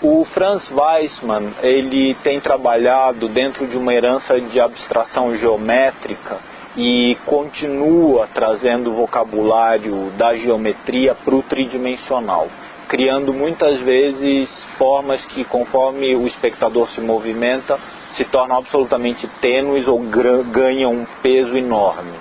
O Franz Weissmann, ele tem trabalhado dentro de uma herança de abstração geométrica e continua trazendo o vocabulário da geometria para o tridimensional, criando muitas vezes formas que, conforme o espectador se movimenta, se tornam absolutamente tênues ou ganham um peso enorme.